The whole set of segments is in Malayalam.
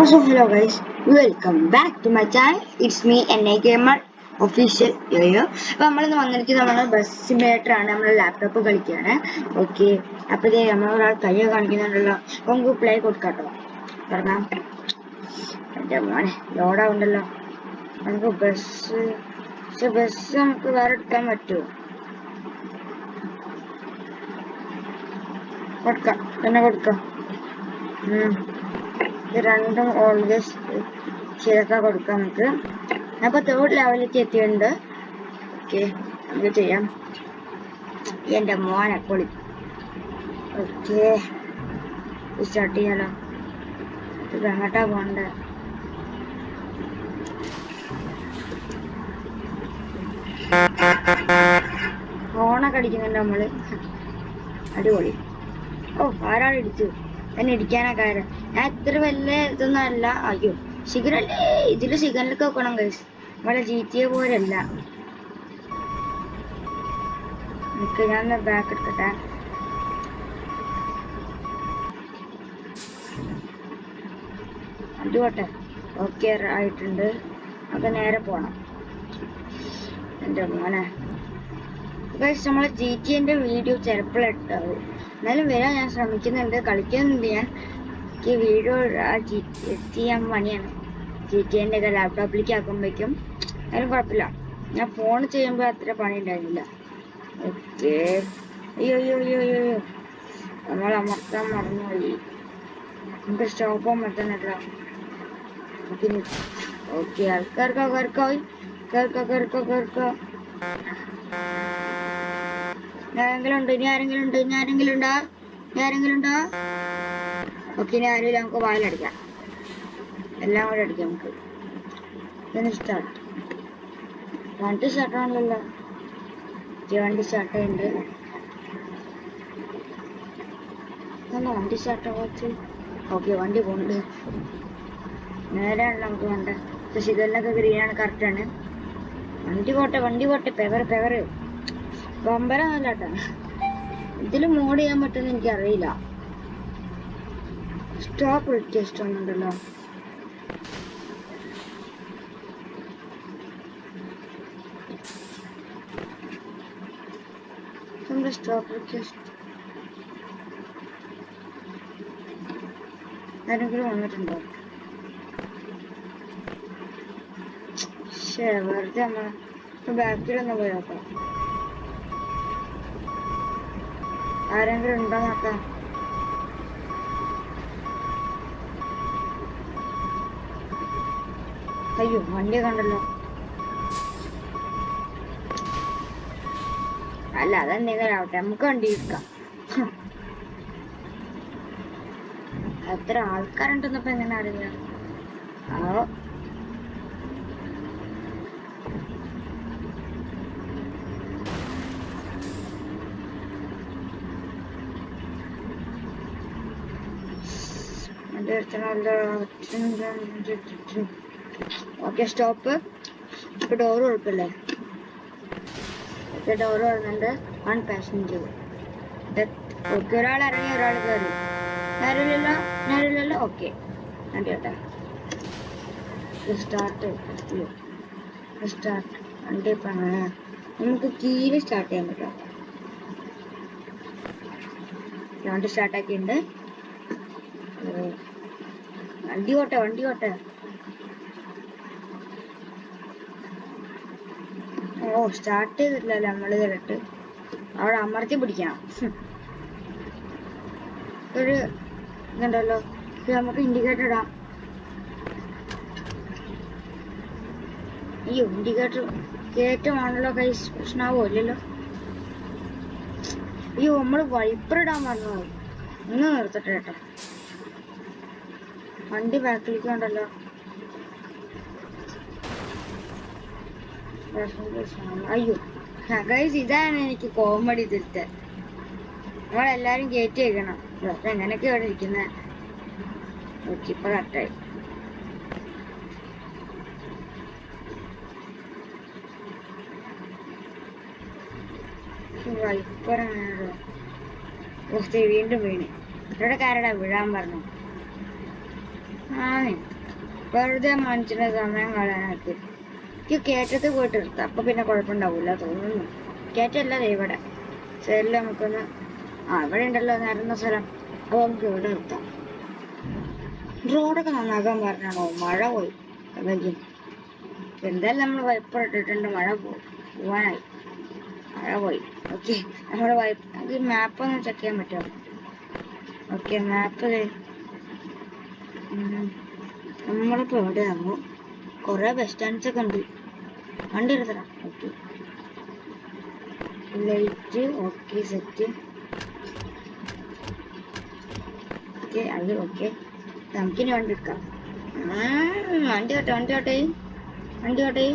അപ്പോൾ so hello guys welcome back to my channel it's me N I gamer official yo yo അപ്പോൾ നമ്മളിന്ന് വന്നിരിക്കുന്നത് നമ്മൾ ബസ് സിമുലേറ്റർ ആണ്. നമ്മൾ ലാപ്ടോപ്പ് കളിക്കുകയാണ് ഓക്കെ അപ്പോഴത്തേ നമ്മൾ ഒരാൾ കയ്യോ കാണിക്കുന്നുണ്ടല്ലോ. അപ്പോൾ നമുക്ക് പ്ലേ കൊടുക്കാട്ടോ പറഞ്ഞാൽ എന്റെ മോനെ ലോഡാവുണ്ടല്ലോ നമുക്ക് ബസ് ബസ് നമുക്ക് വേറെ എടുക്കാൻ പറ്റുമോ കൊടുക്കാം. തന്നെ കൊടുക്കാം. ഇത് രണ്ടും ഓൾവേസ് ചെയ്തൊക്കെ കൊടുക്കാം നമുക്ക്. അപ്പൊ തേർഡ് ലെവലിലേക്ക് എത്തിയിട്ടുണ്ട്. ഓക്കെ നമുക്ക് ചെയ്യാം. എന്റെ മോനെ പൊളി. ഓക്കെ സ്റ്റാർട്ട് ചെയ്യാലോ? ഇത് എങ്ങോട്ടാ പോണ്ടേ ഫോണൊക്കെ അടിക്കുന്നുണ്ട് നമ്മൾ? അടിപൊളി. ഓ ആരാണ് ഇടിച്ചു എന്നെ ഇടിക്കാനാ കാരണം ഞാൻ ഇത്ര വലിയ ഇതൊന്നും അല്ല. അയ്യോ ശിഖരല്ലേ ഇതിൽ സിഗരലൊക്കെ വെക്കണം കൈസ് നമ്മളെ ജി ടി എ പോലെയല്ല. എനിക്ക് ഞാൻ ബാക്ക് എടുക്കട്ടെ. അതുകൊട്ടെ ഓക്കെ ആയിട്ടുണ്ട്. നമുക്ക് നേരെ പോണം. എന്റെ മോനെ. ഗൈസ് നമ്മളെ ജി ടി എന്റെ വീഡിയോ ചിലപ്പോൾ ഇട്ടാവും. എന്നാലും വരാൻ ഞാൻ ശ്രമിക്കുന്നുണ്ട്. കളിക്കുന്നുണ്ട് ഞാൻ എനിക്ക് വീഡിയോ ചെയ്യാൻ പണിയാണ്. ജി ടി എന്റെ ഒക്കെ ലാപ്ടോപ്പിലേക്ക് ആക്കുമ്പോഴേക്കും അതിന് കുഴപ്പമില്ല. ഞാൻ ഫോൺ ചെയ്യുമ്പോൾ അത്ര പണി ഉണ്ടായിരുന്നില്ല. ഓക്കെ അയ്യോ അയ്യോ അയ്യോ അയ്യോ നമ്മൾ അമർത്താൻ മറന്നുപോയി നമുക്ക് സ്റ്റോപ്പ് അമർത്താനല്ലോ ഓക്കെ കേൾക്കോ കേൾക്കോ കേൾക്കോ ആരെങ്കിലും ഉണ്ട് ഇനി ആരെങ്കിലും ഉണ്ട് ഇനി ആരെങ്കിലും ഉണ്ടോ ഇനി ആരെങ്കിലും ഉണ്ടോ ഓക്കെ ഇനി ആരും നമുക്ക് വായിലടിക്കാം എല്ലാം കൂടെ അടിക്കാം നമുക്ക്. ഇനി സ്റ്റാർട്ട് വണ്ടി സ്റ്റാർട്ട് ആണല്ലോ. വണ്ടി സ്റ്റാർട്ട് ചെയ്യുന്നുണ്ട് എന്താ വണ്ടി സ്റ്റാർട്ട് ആവാച്ച് ഓക്കെ വണ്ടി പോകുന്നുണ്ട് നേരാണ് നമുക്ക് വേണ്ട പക്ഷെ ഇതെല്ലാം ഗ്രീനാണ് കറക്റ്റാണ് വണ്ടി പോട്ടെ വണ്ടി പോട്ടെ പെവർ പെവർ. ബമ്പരമല്ല കേട്ടോ ഇതിൽ മോഡ് ചെയ്യാൻ പറ്റുമെന്ന് എനിക്കറിയില്ല. സ്റ്റോപ്പ് റിക്വസ്റ്റ് ഒന്നുണ്ടല്ലോ നമ്മുടെ സ്റ്റോപ്പ് റിക്വസ്റ്റ് ആരെങ്കിലും വന്നിട്ടുണ്ടോ? ശേ വെറുതെ നമ്മൾ ബാക്കിലൊന്ന് പോയി നോക്കാം. ആരെങ്കിലും ഉണ്ടോ നോക്കാം അയ്യോ വണ്ടി കണ്ടല്ലോ. അല്ല അതെന്തെങ്കിലും ആവട്ടെ നമുക്ക് വണ്ടി എടുക്കാം എത്ര ആൾക്കാരുണ്ടെന്നപ്പോ എങ്ങനെ അറിയാം? ആവോ. ഓക്കെ സ്റ്റോപ്പ് ഇപ്പൊ ഡോറ് കുഴപ്പമില്ലേ ഓക്കെ ഡോറ് തുറന്നുണ്ട് വൺ പാസഞ്ചർ ഓക്കെ ഒരാൾ ഇറങ്ങി ഒരാൾ കയറി ആരുമില്ലല്ലോ ഞാനില്ലല്ലോ ഓക്കെ ഇപ്പൊ നമുക്ക് കീഴിൽ സ്റ്റാർട്ട് ചെയ്യാൻ പറ്റും. വണ്ടി സ്റ്റാർട്ടാക്കിയിട്ടുണ്ട് വണ്ടി ഓട്ടെ വണ്ടി ഓട്ടെ ഓ സ്റ്റാർട്ട് ചെയ്തിട്ടില്ലല്ലോ നമ്മൾ കേട്ടിട്ട്. അവിടെ അമർത്തി പിടിക്കണം. ഒരു ഇതുണ്ടല്ലോ. ഇത് നമുക്ക് ഇൻഡിക്കേറ്റർ ഇടാം. അയ്യോ ഇൻഡിക്കേറ്റർ കയറ്റമാണല്ലോ കൈ പ്രശ്നമാവോ ഇല്ലല്ലോ. അയ്യോ നമ്മൾ വൈപ്പർ ഇടാൻ മറന്നു ഒന്ന് നിർത്തട്ടെ കേട്ടോ. വണ്ടി ബാക്കിലേക്ക് ഉണ്ടല്ലോ അയ്യോ. ഗൈസ് ഇതാണ് എനിക്ക് കോമഡി തിരുത്തൽ. നമ്മളെല്ലാരും കയറ്റി വെക്കണം. എങ്ങനെയൊക്കെ ഇവിടെ ഇരിക്കുന്നത് ഓക്കെ ഇപ്പൊ കറക്റ്റായി വീണ്ടും വീണ്. ഇവിടെ കാരടാ വീഴാൻ പറഞ്ഞു? ആണ്. വെറുതെ മനുഷ്യന്റെ സമയം കളയാനാക്കി. എനിക്ക് കയറ്റത്ത് പോയിട്ട് എടുത്തു അപ്പൊ പിന്നെ കുഴപ്പമുണ്ടാവൂല തോന്നുന്നു. കയറ്റല്ല ഇവിടെ. സൈഡിൽ നമുക്കൊന്ന് ആ ഇവിടെ ഉണ്ടല്ലോ നിരന്ന സ്ഥലം. അപ്പൊ നമുക്ക് ഇവിടെ നിർത്താം. റോഡൊക്കെ നന്നാക്കാൻ പറഞ്ഞാണോ? മഴ പോയി. അല്ലെങ്കിൽ എന്തായാലും നമ്മൾ വൈപ്പർ ഇട്ടിട്ടുണ്ട്. മഴ പോവാനായി. മഴ പോയി. ഓക്കെ നമ്മുടെ വൈപ്പ് മാപ്പ് ഒന്ന് ചെക്ക് ചെയ്യാൻ പറ്റുമോ? ഓക്കെ മാപ്പ് നമ്മളിപ്പോ എവിടെയാകുമ്പോ കൊറേ ബസ് സ്റ്റാൻഡ്സ് ഒക്കെ ഉണ്ട്. വണ്ടി എടുത്തടാ okay. Light okay set okay അത് ഓക്കെ. നമുക്കിനി വണ്ടി എടുക്കാം. വണ്ടി ഓട്ടെ വണ്ടി ഓട്ടെ. വണ്ടി ഓട്ടെ.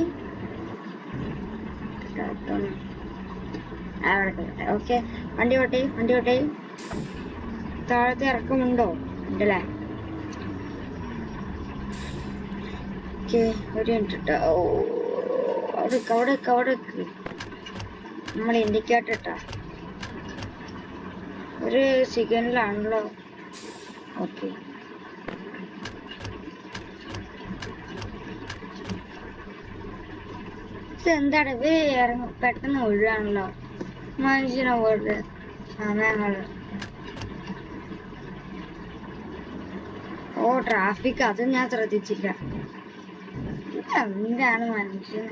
ഓക്കെ വണ്ടി ഓട്ടെ വണ്ടി ഓട്ടെ. താഴത്തെ ഇറക്കമുണ്ടോ? ഉണ്ടല്ലേ ഓക്കെ ഒരു മിനിറ്റ് അവിടെ അവിടെ. നമ്മൾ ഇൻഡിക്കേറ്റർ ഒരു സെക്കൻഡിലാണല്ലോ ഓക്കെ. എന്താണ് ഇവർ ഇറങ്ങ പെട്ടെന്ന് ഒഴിവാണല്ലോ മനുഷ്യനെ പോലത്തെ സമയങ്ങൾ ഓ ട്രാഫിക് അത് ഞാൻ ശ്രദ്ധിച്ചില്ല. എന്താണ് മനുഷ്യൻ.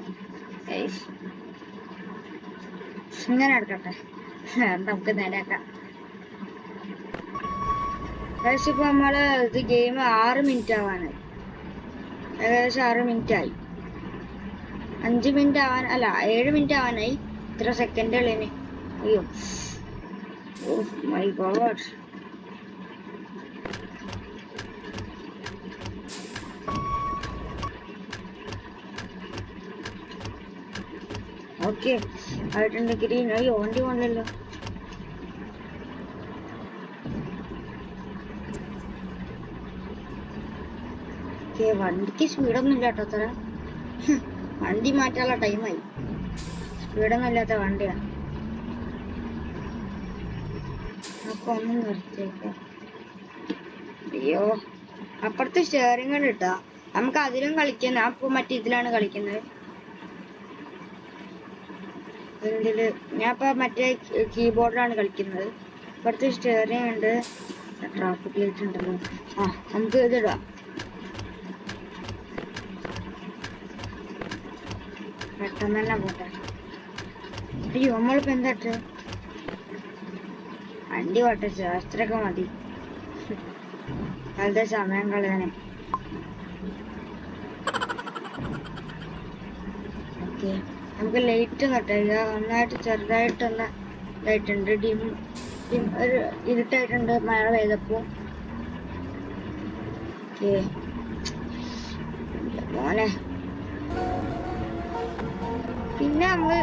ഇങ്ങനെ എടുക്കട്ടെ നമുക്ക് നേരാക്കാം ഏകദേശം ഇപ്പൊ നമ്മൾ ഇത് ഗെയിം ആറ് മിനിറ്റ് ആവാന് ഏകദേശം ആറ് മിനിറ്റ് ആയി അഞ്ച് മിനിറ്റ് ആവാൻ അല്ല ഏഴ് മിനിറ്റ് ആവാനായി. ഇത്ര സെക്കൻഡ് ഉള്ളതിന്. അയ്യോ. ഓ മൈ ഗോഡ് ഓക്കെ ആയിട്ടുണ്ട് ഗ്രീൻ. അയ്യോ വണ്ടി പോകണല്ലോ വണ്ടിക്ക് സ്പീഡൊന്നും ഇല്ല കേട്ടോ അത്ര വണ്ടി മാറ്റാനുള്ള ടൈമായി. സ്പീഡൊന്നും ഇല്ലാത്ത വണ്ടിയാ. അപ്പൊ ഒന്നും നിർത്തിയേക്കാം. അയ്യോ അപ്പുറത്ത് സ്റ്റെയറിംഗ് ഉണ്ട് നമുക്ക് അതിലും കളിക്കാൻ അപ്പൊ മറ്റേ ഇതിലാണ് കളിക്കുന്നത്. ഇതിൽ ഞാൻ ഇപ്പൊ മറ്റേ കീബോർഡിലാണ് കളിക്കുന്നത്. ഇവിടുത്തെ സ്റ്റെയറിംഗ് ഉണ്ട് ട്രാഫിക് ലൈറ്റ് ഉണ്ടല്ലോ. ആ നമുക്ക് ഇതിടാം. പെട്ടെന്ന് തന്നെ പോട്ടെ. അയ്യോ നമ്മളിപ്പോ എന്താ വണ്ടി പോട്ടെ ശാസ്ത്രമൊക്കെ മതി. വെറുതെ സമയം കളയാനേ? ഓക്കെ. നമുക്ക് ലൈറ്റ് നട്ടില്ല നന്നായിട്ട് ചെറുതായിട്ടൊന്ന് ഇതായിട്ടുണ്ട്. ഡിം ഡിം ഒരു ഇരുട്ടായിട്ടുണ്ട് മഴ പെയ്തപ്പോ ഓക്കെ. മോനെ. പിന്നെ നമ്മൾ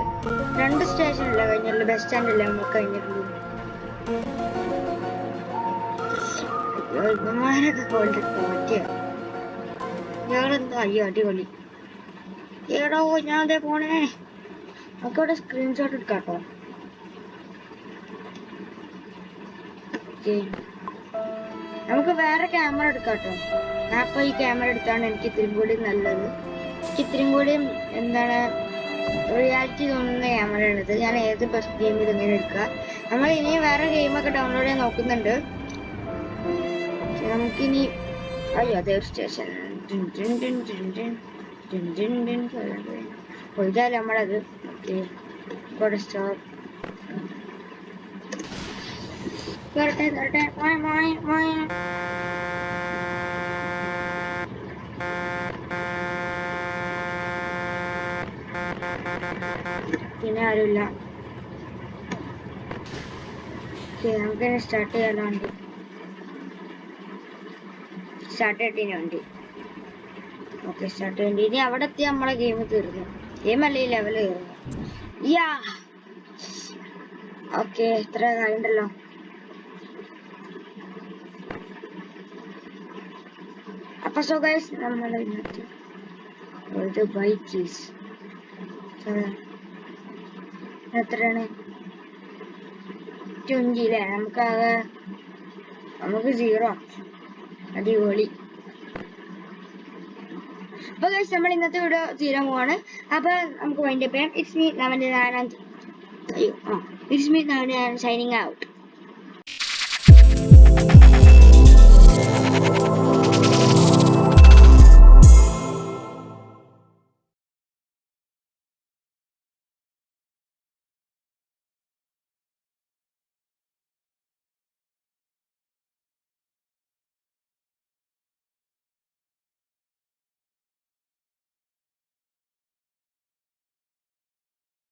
രണ്ട് സ്റ്റേഷനല്ലേ കഴിഞ്ഞുള്ളൂ ബസ് സ്റ്റാൻഡല്ലേ നമ്മൾ കഴിഞ്ഞിട്ടുള്ളൂ? ഞങ്ങളെന്താ അയ്യോ അടിപൊളി. ഏടോ ഞാൻ അതേ പോണേ. നമുക്ക് ഇവിടെ സ്ക്രീൻഷോട്ട് എടുക്കാട്ടോ. കേട്ടോ നമുക്ക് വേറെ ക്യാമറ എടുക്കാട്ടോ. ഞാൻ ഇപ്പൊ ഈ ക്യാമറ എടുത്താണ് എനിക്ക് ഇത്തിരി കൂടി നല്ലത്. എനിക്ക് ഇത്തിരി കൂടി എന്താണ് റിയാലിറ്റി തോന്നുന്ന ക്യാമറ ഇത്. ഞാൻ ഏത് ബെസ്റ്റ് ഗെയിമിൽ ഇങ്ങനെ എടുക്കുക. നമ്മൾ ഇനി വേറെ ഗെയിമൊക്കെ ഡൗൺലോഡ് ചെയ്യാൻ നോക്കുന്നുണ്ട്. നമുക്കിനി അയ്യോ അതേ സ്റ്റേഷൻ ഇതായാലും നമ്മളത്? പിന്നെ ആരുമില്ല. നമുക്ക് സ്റ്റാർട്ട് ചെയ്യാലോ വണ്ടി. സ്റ്റാർട്ട് ചെയ്തിന് വണ്ടി. ഓക്കെ സ്റ്റാർട്ട് ചെയ്യേണ്ടി ഇനി അവിടെ എത്തി നമ്മളെ ഗെയിം തീർന്നു. ഗെയിം അല്ലേ ലെവൽ കയറുന്നു യാ ഓക്കെ ഇത്ര കഴിഞ്ഞല്ലോ അപ്പൊ സോ ഗൈസ് നമ്മൾ ഇന്നത്തെ ഒരു ബൈക്ക് എത്രയാണ്? ട്വന്റി അല്ലേ നമുക്കാകെ നമുക്ക് സീറോ അടിപൊളി. അപ്പൊ ഗൈസ് നമ്മൾ ഇന്നത്തെ വീഡിയോ തീരാൻ പോവാണ്. അപ്പൊ നമുക്ക് വൈൻഡപ്പ് ചെയ്യാം ഇറ്റ്സ് മീ അയ്യോ ആ ഇറ്റ്സ് മീ നവന്റെ ഷൈനിങ് ഔട്ട്